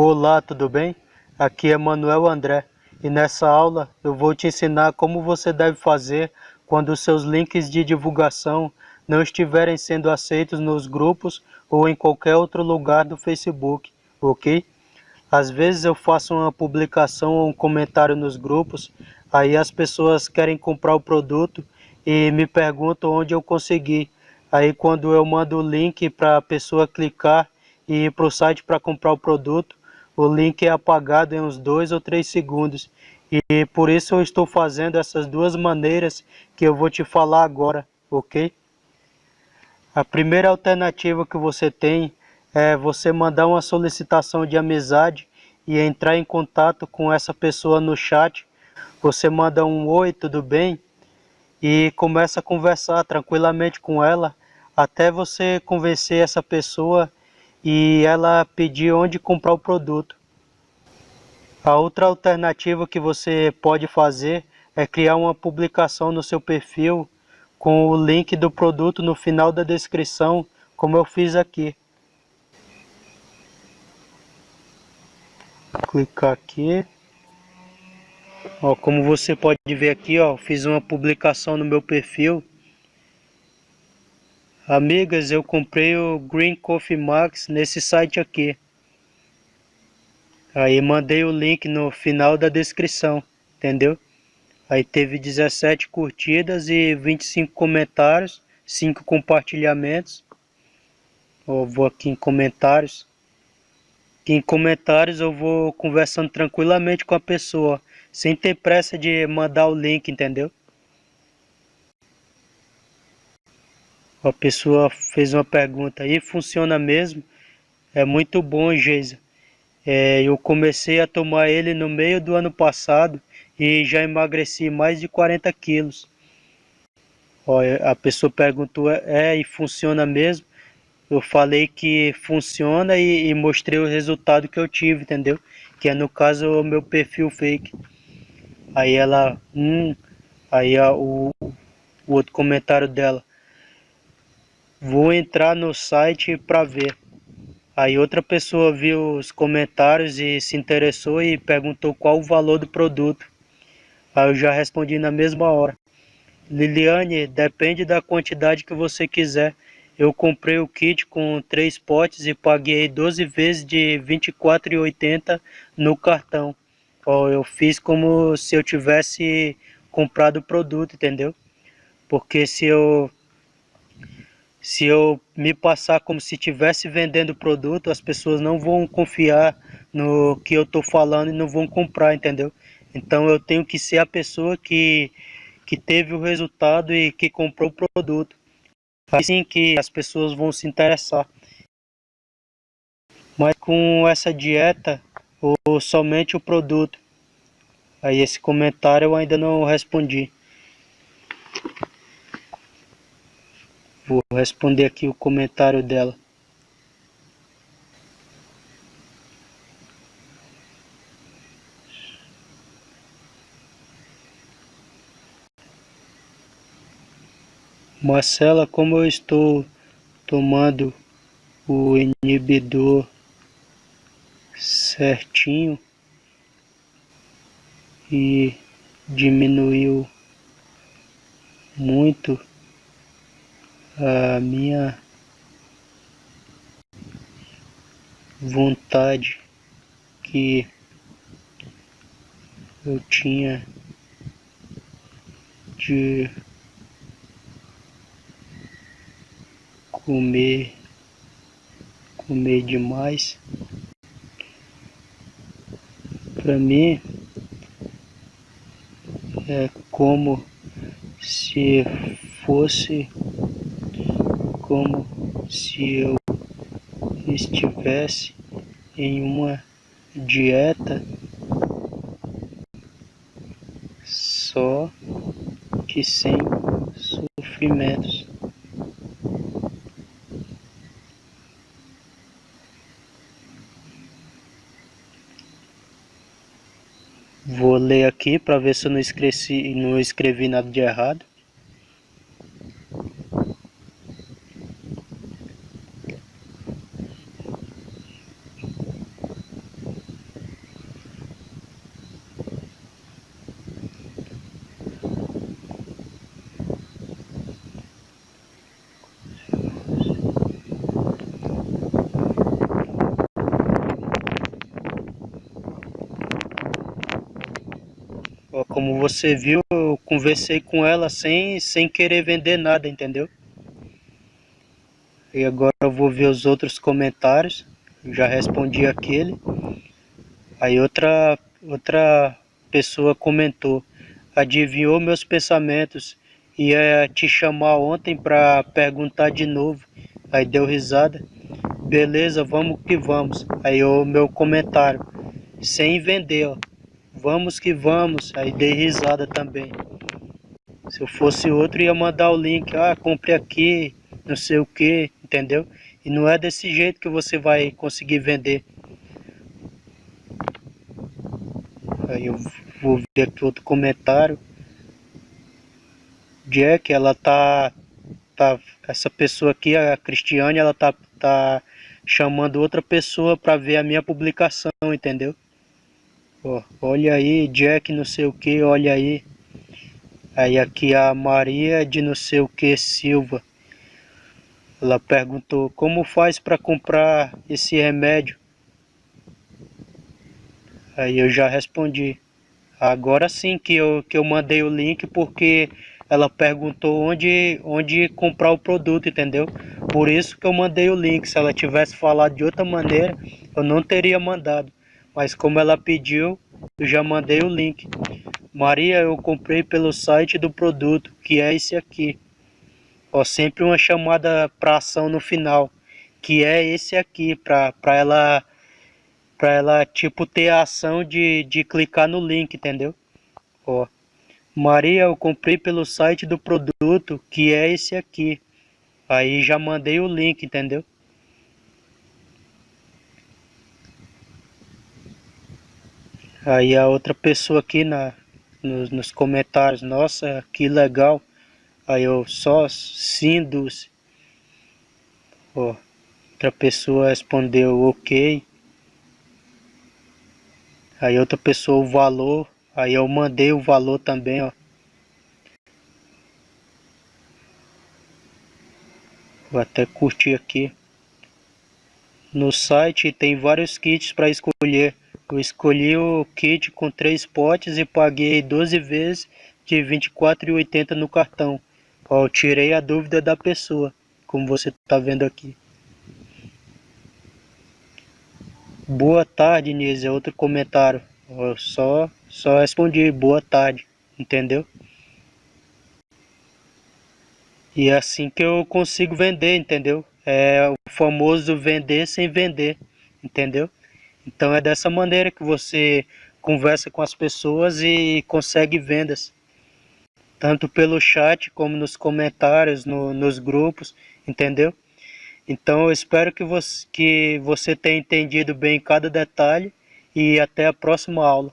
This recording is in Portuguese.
Olá, tudo bem? Aqui é Manuel André e nessa aula eu vou te ensinar como você deve fazer quando seus links de divulgação não estiverem sendo aceitos nos grupos ou em qualquer outro lugar do Facebook, ok? Às vezes eu faço uma publicação ou um comentário nos grupos, aí as pessoas querem comprar o produto e me perguntam onde eu consegui. Aí quando eu mando o link para a pessoa clicar e ir para o site para comprar o produto, o link é apagado em uns 2 ou 3 segundos. E por isso eu estou fazendo essas duas maneiras que eu vou te falar agora, ok? A primeira alternativa que você tem é você mandar uma solicitação de amizade e entrar em contato com essa pessoa no chat. Você manda um oi, tudo bem? E começa a conversar tranquilamente com ela até você convencer essa pessoa e ela pedir onde comprar o produto. A outra alternativa que você pode fazer é criar uma publicação no seu perfil com o link do produto no final da descrição, como eu fiz aqui. Clicar aqui. Ó, como você pode ver aqui, ó, fiz uma publicação no meu perfil Amigas, eu comprei o Green Coffee Max nesse site aqui. Aí mandei o link no final da descrição, entendeu? Aí teve 17 curtidas e 25 comentários, 5 compartilhamentos. Eu vou aqui em comentários. Aqui em comentários eu vou conversando tranquilamente com a pessoa, sem ter pressa de mandar o link, entendeu? A pessoa fez uma pergunta aí, funciona mesmo? É muito bom, Geisa. É, eu comecei a tomar ele no meio do ano passado e já emagreci mais de 40 quilos. Ó, a pessoa perguntou, é, e funciona mesmo? Eu falei que funciona e, e, mostrei o resultado que eu tive, entendeu? Que é no caso o meu perfil fake. Aí ela, hum, aí a, o, o outro comentário dela, Vou entrar no site para ver. Aí outra pessoa viu os comentários e se interessou e perguntou qual o valor do produto. Aí eu já respondi na mesma hora. Liliane, depende da quantidade que você quiser. Eu comprei o kit com três potes e paguei 12 vezes de R$ 24,80 no cartão. Eu fiz como se eu tivesse comprado o produto, entendeu? Porque se eu se eu me passar como se estivesse vendendo produto, as pessoas não vão confiar no que eu estou falando e não vão comprar, entendeu? Então eu tenho que ser a pessoa que, que teve o resultado e que comprou o produto. Assim que as pessoas vão se interessar. Mas com essa dieta, ou somente o produto. Aí esse comentário eu ainda não respondi. Vou responder aqui o comentário dela. Marcela, como eu estou tomando o inibidor certinho e diminuiu muito a minha vontade que eu tinha de comer comer demais. Para mim é como se fosse como se eu estivesse em uma dieta só que sem sofrimentos. Vou ler aqui para ver se eu não esqueci, não escrevi nada de errado. Como você viu, eu conversei com ela sem, sem querer vender nada, entendeu? E agora eu vou ver os outros comentários. Já respondi aquele. Aí outra, outra pessoa comentou. Adivinhou meus pensamentos. Ia te chamar ontem para perguntar de novo. Aí deu risada. Beleza, vamos que vamos. Aí o meu comentário. Sem vender, ó. Vamos que vamos. Aí dei risada também. Se eu fosse outro, ia mandar o link. Ah, compre aqui, não sei o que, entendeu? E não é desse jeito que você vai conseguir vender. Aí eu vou ver aqui outro comentário. Jack, ela tá, tá essa pessoa aqui, a Cristiane, ela tá, tá chamando outra pessoa para ver a minha publicação, entendeu? Ó, olha aí, Jack não sei o que, olha aí. Aí aqui a Maria de não sei o que Silva. Ela perguntou como faz para comprar esse remédio. Aí eu já respondi. Agora sim que eu, que eu mandei o link porque ela perguntou onde, onde comprar o produto, entendeu? Por isso que eu mandei o link. Se ela tivesse falado de outra maneira, eu não teria mandado. Mas como ela pediu, eu já mandei o link. Maria, eu comprei pelo site do produto, que é esse aqui. Ó, sempre uma chamada para ação no final, que é esse aqui, para ela para ela tipo ter a ação de, de clicar no link, entendeu? Ó. Maria, eu comprei pelo site do produto, que é esse aqui. Aí já mandei o link, entendeu? Aí a outra pessoa aqui na, nos, nos comentários, nossa, que legal. Aí eu só Sindus. Ó, outra pessoa respondeu ok. Aí outra pessoa o valor. Aí eu mandei o valor também, ó. Vou até curtir aqui. No site tem vários kits para escolher. Eu escolhi o kit com três potes e paguei 12 vezes de R$ 24,80 no cartão. Ó, eu tirei a dúvida da pessoa, como você está vendo aqui. Boa tarde, Nise, é outro comentário. Eu só, só respondi boa tarde, entendeu? E é assim que eu consigo vender, entendeu? É o famoso vender sem vender, entendeu? Então é dessa maneira que você conversa com as pessoas e consegue vendas. Tanto pelo chat como nos comentários, no, nos grupos, entendeu? Então eu espero que você, que você tenha entendido bem cada detalhe e até a próxima aula.